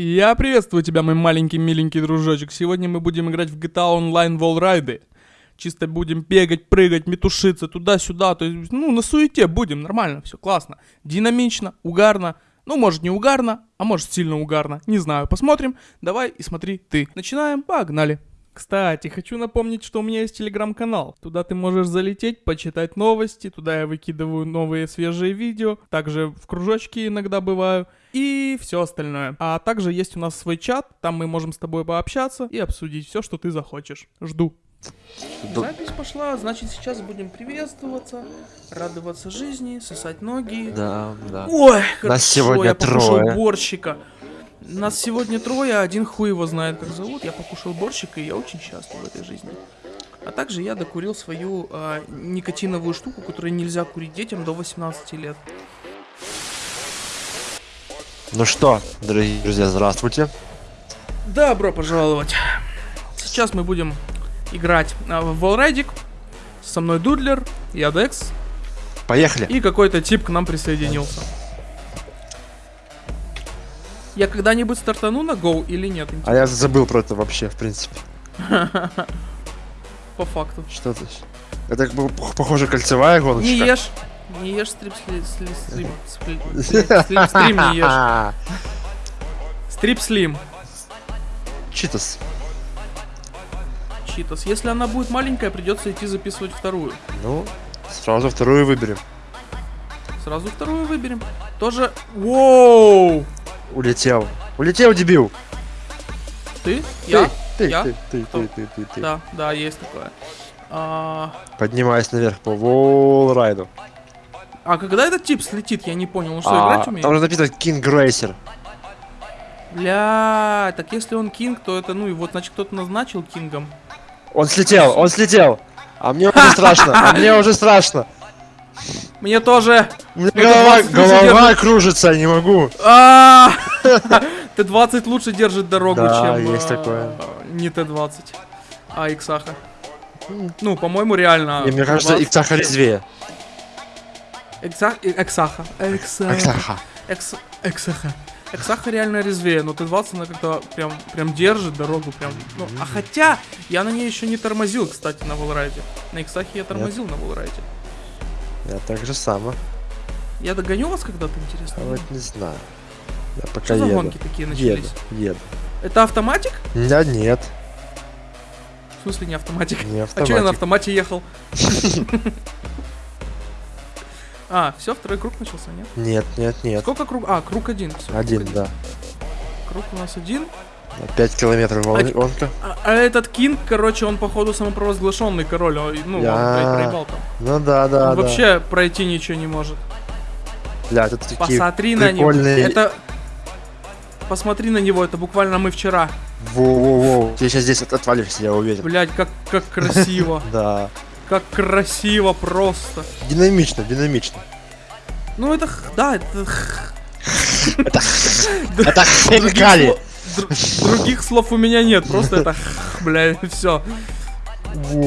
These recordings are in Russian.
Я приветствую тебя, мой маленький миленький дружочек. Сегодня мы будем играть в GTA Online Wallride. Чисто будем бегать, прыгать, метушиться туда-сюда. То есть, ну, на суете будем, нормально, все классно. Динамично, угарно. Ну, может не угарно, а может сильно угарно. Не знаю, посмотрим. Давай и смотри ты. Начинаем, погнали. Кстати, хочу напомнить, что у меня есть телеграм-канал. Туда ты можешь залететь, почитать новости. Туда я выкидываю новые свежие видео. Также в кружочке иногда бываю. И все остальное. А также есть у нас свой чат. Там мы можем с тобой пообщаться и обсудить все, что ты захочешь. Жду. Запись пошла, значит сейчас будем приветствоваться, радоваться жизни, сосать ноги. Да, да. Ой, хорошо, Нас сегодня я покушал трое. Нас сегодня трое, один хуй его знает, как зовут. Я покушал борщик, и я очень счастлив в этой жизни. А также я докурил свою а, никотиновую штуку, которую нельзя курить детям до 18 лет. Ну что, дорогие друзья, здравствуйте. Добро пожаловать. Сейчас мы будем играть а, в Wallrideик. Со мной Дудлер, я Декс, Поехали. и какой-то тип к нам присоединился. Я когда-нибудь стартану на Go или нет? А я забыл про это вообще, в принципе. По факту. Что это? Это как бы похоже кольцевая гоночка. Не ешь. Не ешь стрип сли- сли- стрим. спли- стрим- стрим- Стрим не ешь. Стрип слим. Читас. Читас. Если она будет маленькая, придется идти записывать вторую. Ну, сразу вторую выберем. Сразу вторую выберем. Тоже... Воу! Улетел. Улетел, дебил. Ты? Я? Ты, Я? ты, ты, Кто? ты, ты, ты, ты. Да, да, есть такое. А, Поднимаясь наверх по волрайду. а когда этот тип слетит, я не понял. Он что, А, играть умеет? там же написано King Racer. Бля, так если он кинг, то это, ну и вот, значит, кто-то назначил кингом. Он слетел, он слетел. А мне уже страшно, а мне уже страшно. Мне тоже. У меня голова, ты 20 лучше голова кружится, не могу. А! Т-20 лучше держит дорогу, Да, чем есть э, такое. не Т-20, а Иксаха. Ну, по-моему, реально. И мне кажется, Т-20. Иксаха резвее. Экса- Эксаха. Эксаха. Иксаха. Экс- Эксаха. Эксаха реально резвее, но Т-20 она как-то прям, прям держит дорогу, прям. Ну, а хотя, я на ней еще не тормозил, кстати, на Волрайде. На Иксахе я тормозил на Волрайде. Я так же само. Я догоню вас когда-то, интересно? А вот не знаю. Я пока Что за еду. гонки такие Еду, начались? еду. Это автоматик? Да нет, В смысле не автоматик? не А что я на автоматик. автомате ехал? А, все, второй круг начался, нет? Нет, нет, нет. Сколько круг? А, круг один. круг Один, да. Круг у нас один. 5 километров А- гонка. А, а этот Кинг, короче, он походу самопровозглашенный король. он, Ну, он, Я- блядь, проебал там. Ну да, да, он да. вообще пройти ничего не может. Бля, тут такие Посмотри на него. прикольные... Это... Посмотри на него, это буквально мы вчера. Воу-воу-воу. Ты сейчас здесь от- отвалишься, я уверен. Блять, как, как красиво. Да. Как красиво просто. Динамично, динамично. Ну это, да, это... Это хинкали. Других слов у меня нет, просто это, бля, все.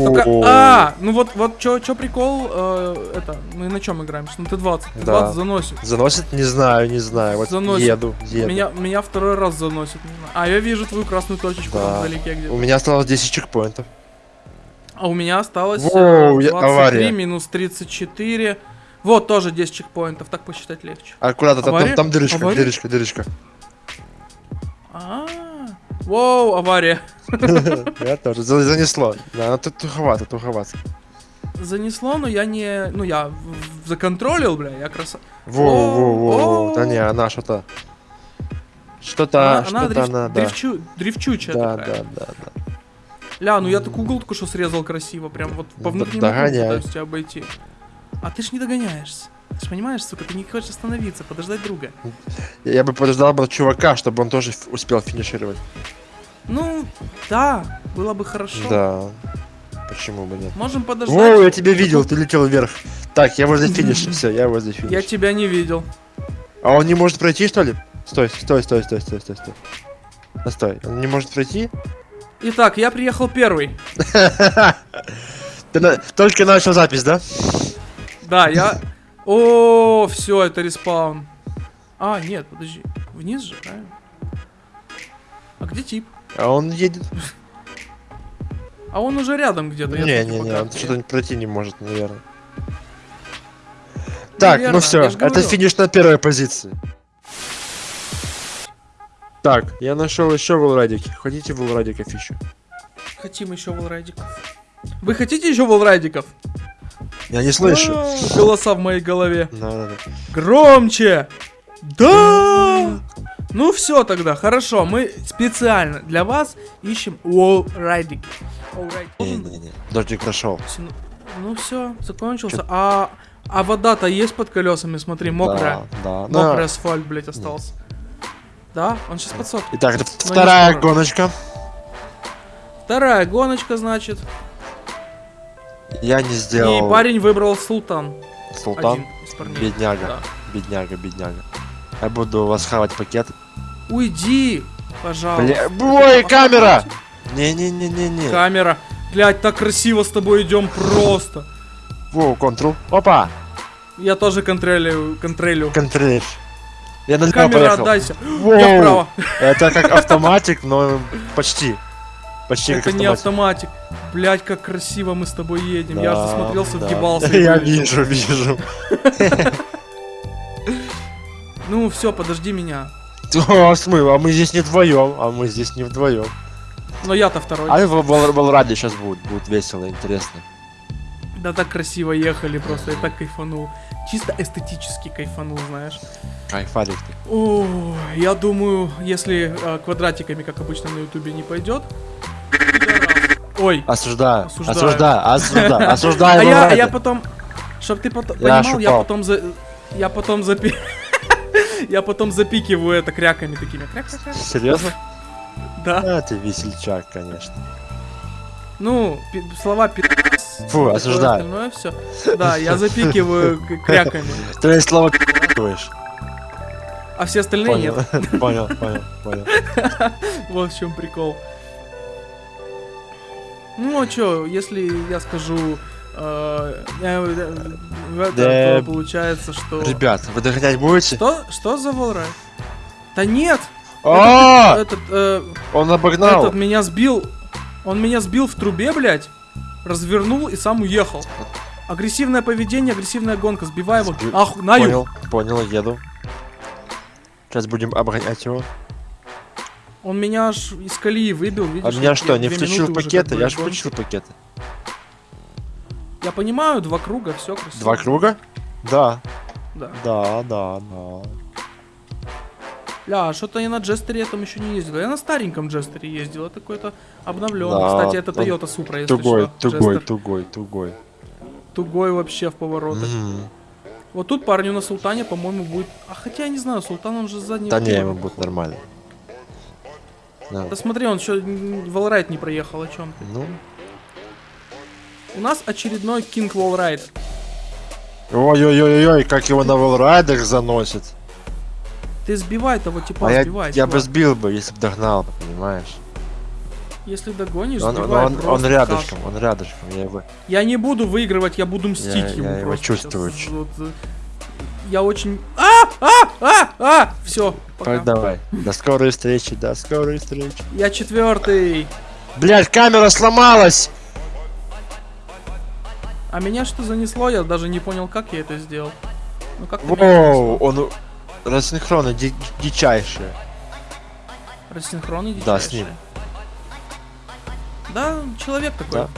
Только, а, ну вот, вот чё, чё прикол, э, это, мы на чем играем? Что, Ну, Т-20, Т-20 Да. заносит. Заносит? Не знаю, не знаю. Вот Заносит. еду, еду. Меня, меня второй раз заносит. А, я вижу твою красную точечку Да. там вдалеке У где-то. меня осталось 10 чекпоинтов. А у меня осталось э, Воу, я- 23 авария. минус 34. Вот, тоже 10 чекпоинтов, так посчитать легче. Аккуратно, там, там, там дырочка, Авария? дырочка, дырочка. А, Воу, авария. Я тоже. За- Занесло. Да, ну тут туховато, туховато. Занесло, но я не... Ну, я законтролил, бля, я краса... Воу, воу, воу, воу. О. Да не, она что-то... Что-то, что-то она, да. дрифчу- дрифчучая Да, такая. да, да, да. Ля, ну я так угол только что срезал красиво, прям вот по внутреннему пытаюсь тебя обойти. А ты ж не догоняешься. Ты понимаешь, сука, ты не хочешь остановиться, подождать друга. Я, бы подождал бы чувака, чтобы он тоже успел финишировать. Ну, да, было бы хорошо. Да. Почему бы нет? Можем подождать. Воу, я тебя видел, ты летел вверх. Так, я возле финиша, все, я возле финиша. Я тебя не видел. А он не может пройти, что ли? Стой, стой, стой, стой, стой, стой, стой. Стой, он не может пройти? Итак, я приехал первый. Ты на- только начал запись, да? Да, я... О, все, это респаун. А, нет, подожди. Вниз же, правильно? где тип? А он едет. А он уже рядом где-то. Не, не, не, он что-то пройти не может, наверное. Так, ну все, это финиш на первой позиции. Так, я нашел еще волрадики. Хотите волрадиков еще? Хотим еще волрайдиков. Вы хотите еще волрайдиков? Я не слышу. А, Голоса в моей голове. Да, да, да. Громче! Да! Ну все тогда, хорошо, мы специально для вас ищем wallriding. Не, не, не. Дождик прошел. Ну все, закончился. А, а вода-то есть под колесами, смотри, мокрая. Да, да. Мокрый да. асфальт, блять, остался. Да, он сейчас подсохнет. Итак, это вторая гоночка. Вторая гоночка, значит. Я не сделал И парень выбрал Султан. султан. Бедняга. Да. Бедняга, бедняга. Я буду вас хавать пакет. Уйди, пожалуйста. Бля, ой, камера! Не-не-не-не-не. Камера. Блять, так красиво с тобой идем просто. Воу, контрол. Опа! Я тоже контролю, контролю. Контроль. Я налево Камера, поехал. отдайся. Воу. Я вправо. Это как автоматик, но почти. Почти Это не автоматик. Блять, как красиво мы с тобой едем. Я Да, же засмотрелся, да. въебался. и Я вижу, вижу. Ну все, подожди меня. Смыл, а мы здесь не вдвоем, а мы здесь не вдвоем. Но я-то второй. А в Вал- Валраде сейчас будет, будет весело, интересно. Да так красиво ехали просто, я так кайфанул. Чисто эстетически кайфанул, знаешь. Кайфарик ты. О, я думаю, если э, квадратиками, как обычно на ютубе, не пойдет. Ой, Осуждаю, Осуждаю. осуждаю, осуждаю, а я, а потом, чтоб ты потом Я понимал, я потом за, я потом запи, я потом запикиваю это кряками такими, кряк, кряк, кряк. Серьезно? да. А, ты весельчак, конечно. Ну, слова пи... Фу, осуждаю. Остальное все. Да, я запикиваю кряками, Ты слово пи***ешь. а все остальные Понял, нет. понял, понял, понял. Вот в чем прикол. Ну а чё, если я скажу, э, э, э, это, Да. то получается, что... Ребят, вы догонять будете? Что? Что за волрай? Да нет! А, Этот, э, он обогнал. этот меня сбил. Он меня сбил в трубе, блядь. Развернул и сам уехал. Агрессивное поведение, агрессивная гонка. Сбивай его. Сби- Ах, на. Понял, понял, еду. Сейчас будем обгонять его. Он меня аж из колеи выбил, видишь? А меня что, не включил пакеты? Я ж гонки. включил пакеты. Я понимаю, два круга, все красиво. Два круга? Да, Да. да, да, да. Ля, а что-то я на Джестере этом еще не ездил. Я на стареньком Джестере ездил. Это какой-то обновленный. Да, Кстати, это Toyota Supra, если Тугой, что. тугой, Джестер. тугой, тугой. Тугой вообще в поворотах. Мгм. Вот тут парню на Султане, по-моему, будет... А хотя я не знаю, Султан он же с заднего Да не, ему будет нормально. Да. Да смотри, он еще Валрайт не проехал, о чем ты. Ну, У нас очередной King Wallride. ой-ой-ой-ой, как его на волрайдах заносит. Ты сбивай того типа, А я, сбивай. я бы сбивай. сбил бы, если бы догнал, понимаешь? Если догонишь, Он, сбивай он, он рядышком, кашу. он рядышком, я его... Я не буду выигрывать, я буду мстить Я- ему я его просто чувствую. сейчас. Вот, э, я очень... А! А! А! А! Все, пока. Так, давай. До скорой встречи, до скорой встречи. Я четвертый. Блять, камера сломалась! А меня что занесло, я даже не понял, как я это сделал. Ну как Воу, он рассинхронно ди- дичайшее. Рассинхронный Да, с ним. Да, человек такой. Да.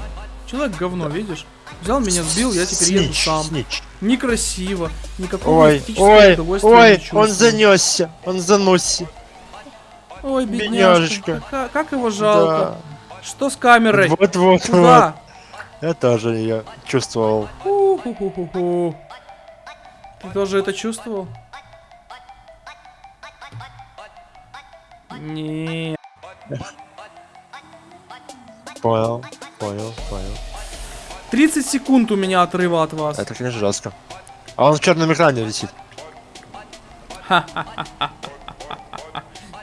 Человек говно, видишь? Взял меня, сбил, я теперь еду сам. снич. Некрасиво. Никакого Ой, ой, ой, он занесся, он заносся. Ой, бедняжечка. Как, как его жалко. Да. Что с камерой? Вот, вот, вот. Куда? Я тоже ее чувствовал. Ху-ху-ху-ху. Ты тоже это чувствовал? Не. Понял, понял, понял. 30 секунд у меня отрыва от вас. Это, конечно, жестко. А он в черном экране висит.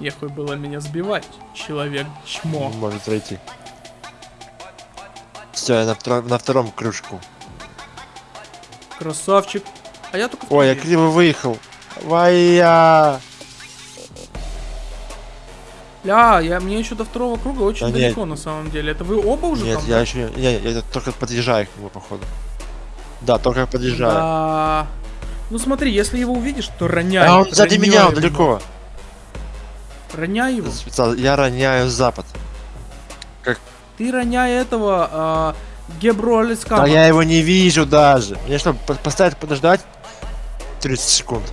Ехуй было меня сбивать, человек чмо. Может пройти. Все, я на, втор- на втором кружку. Красавчик. А я только Ой, я криво выехал. Вая! Ля, я, мне еще до второго круга очень Да далеко на самом деле. Это вы оба уже Нет, там? я еще не... Я, я только подъезжаю к нему, походу. Да, только подъезжаю. Да. Ну смотри, если его увидишь, то роняй. А он сзади меня, он его. далеко. Роняй его. Я роняю запад. Ты роняй этого а, Алискама. Да я его не вижу даже. Мне что, по- поставить подождать? 30 секунд.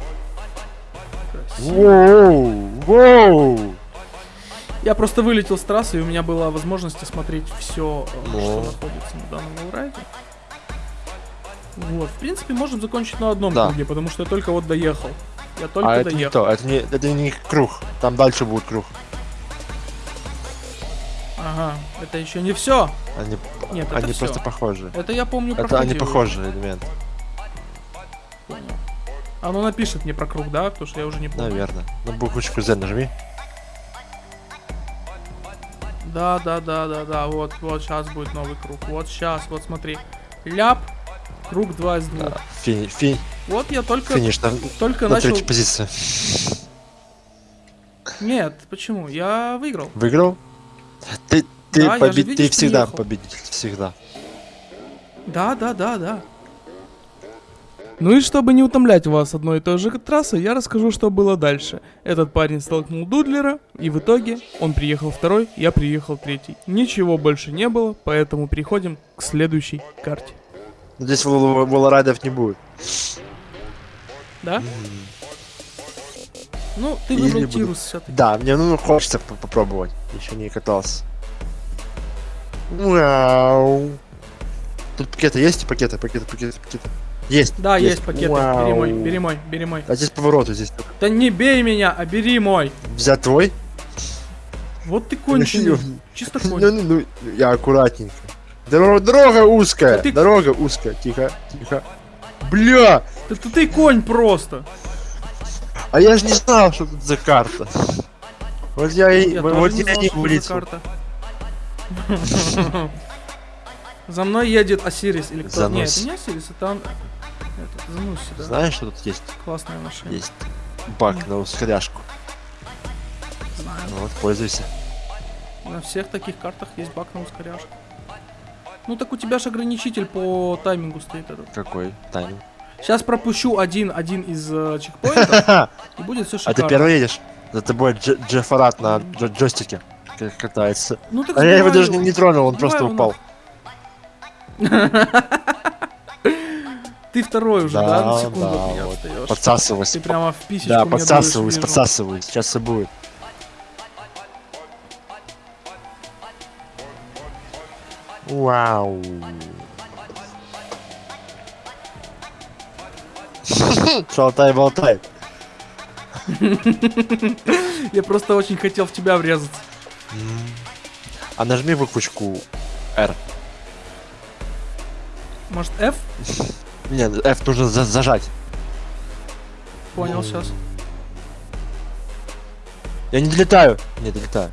Воу, воу. Я просто вылетел с трассы, и у меня была возможность осмотреть все, Ну. что находится на данном лоурайде. Вот, в принципе, можем закончить на одном Да. круге, потому что я только вот доехал. Я только А это не доехал. то, это не, это не круг. Там дальше будет круг. Ага, это еще не все. Они, Нет, это они всё. просто похожи. Это я помню Это проходил. они похожие элементы, Понял. Оно напишет мне про круг, да? Потому что я уже не помню. наверное. На буквочку Z нажми. Да, да, да, да, да. Вот, вот сейчас будет новый круг. Вот сейчас, вот смотри. Ляп. Круг 2 из 2. Да, фи, Вот я только, финиш на, только на начал. третьей позиции. Нет, почему? Я выиграл. Выиграл? Ты, ты, Да, я же, поби- ты видишь, всегда приехал. победитель, всегда. Да, да, да, да. Ну и чтобы не утомлять вас одной и той же трассой, я расскажу, что было дальше. Этот парень столкнул Дудлера, и в итоге он приехал второй, я приехал третий. Ничего больше не было, поэтому переходим к следующей карте. Но здесь вол- волорайдов не будет. Да? Ну, ты выбрал Тирус все-таки. Да, мне ну хочется по- попробовать. Еще не катался. Вау. Тут пакеты есть? Пакеты, пакеты, пакеты, пакеты. Есть. Да, есть, пакеты. Вау. Бери мой, бери мой, бери мой. А здесь повороты здесь. Да не бей меня, а бери мой. Взять твой? Вот ты конченый. Ну, Чисто Ну, конченый. ну, ну, я аккуратненько. Дорога, дорога узкая. Да ты- Дорога узкая. Тихо, тихо. Бля! Да ты, ты конь просто. А я же не знал, что тут за карта. Вот я и Я вот я не это за. За мной едет Осирис или кто? Нет, Занос. это не Осирис, это он... Этот, Зануси, да. Знаешь, что тут есть? Классная машина. Есть бак на ускоряшку. Знаю. Ну вот, пользуйся. На всех таких картах есть бак на ускоряшку. Ну так у тебя же ограничитель по таймингу стоит этот. Какой тайминг? Сейчас пропущу один, один из э, чекпоинтов, А и будет все ты шикарно. первый едешь? За тобой Дж- Джеффарат на джо- джойстике катается. Ну так А я его даже не, не тронул, он Сбивай просто упал. Ты второй уже, да? На Да, секунду да, от меня вот. отстаешь. Подсасываюсь. Ты прямо в писечку Да, подсасываюсь, дуешь, подсасываюсь. Сейчас все будет. Вау. Шалтай болтай. Я просто очень хотел в тебя врезаться. А нажми буквочку R. Может, F? Нет, F нужно за- зажать. Понял сейчас. Я не долетаю. Не долетаю.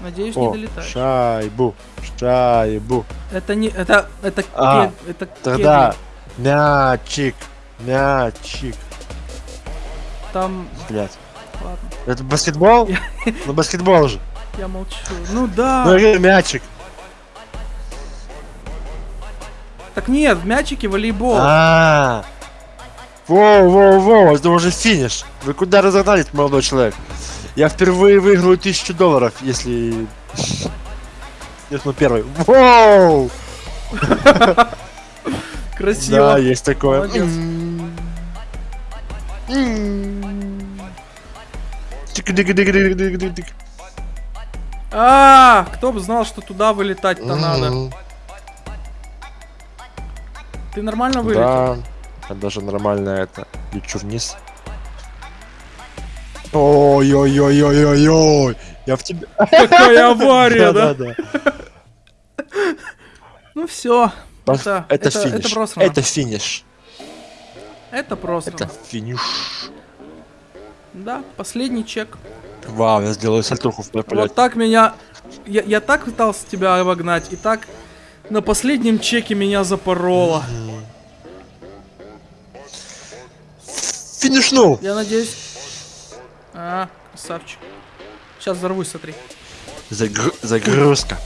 Надеюсь, не О, долетаешь. шайбу. Шайбу. Это не... Это... Это... А, кед- это Тогда кедри. мячик. Мячик. Там... Блять. Ладно, Это баскетбол? Ну баскетбол же. я молчу. Ну да. Ну мячик. Так нет, в мячике волейбол. А. Воу, воу, воу, это уже финиш. Вы куда разогнались, молодой человек? Я впервые выиграю тысячу долларов, если... Если ну первый. Воу! Красиво. Да, есть такое. А, кто бы знал, что туда вылетать-то надо. Ты нормально вылетел? Да, я даже нормально это лечу вниз. Ой-ой-ой-ой-ой-ой, я в тебе. Какая авария, да? Ну все. Это, Это это, финиш. это финиш. Это просрано. Это финиш. Да, последний чек. Вау, я сделаю сальтуху в Вот так меня... Я, я так пытался тебя обогнать, и так на последнем чеке меня запороло. Финишнул. Я надеюсь... А, Красавчик. Сейчас взорвусь, смотри. Загру- загрузка.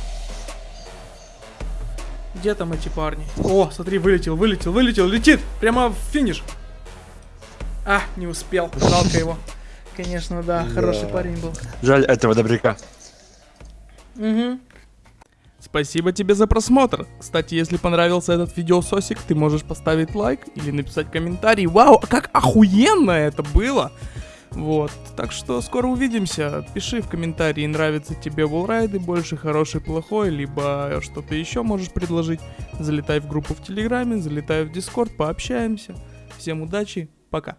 Где там эти парни? О, смотри, вылетел, вылетел, вылетел, летит! Прямо в финиш. А, не успел. Жалко его. Конечно, да, хороший парень был. Жаль этого добряка. Угу. Спасибо тебе за просмотр. Кстати, если понравился этот видеососик, ты можешь поставить лайк или написать комментарий. Вау, а как охуенно это было! Вот, так что скоро увидимся. Пиши в комментарии, нравится тебе волрайды, больше хороший, плохой, либо что-то еще можешь предложить. Залетай в группу в Телеграме, залетай в Дискорд, пообщаемся. Всем удачи, пока.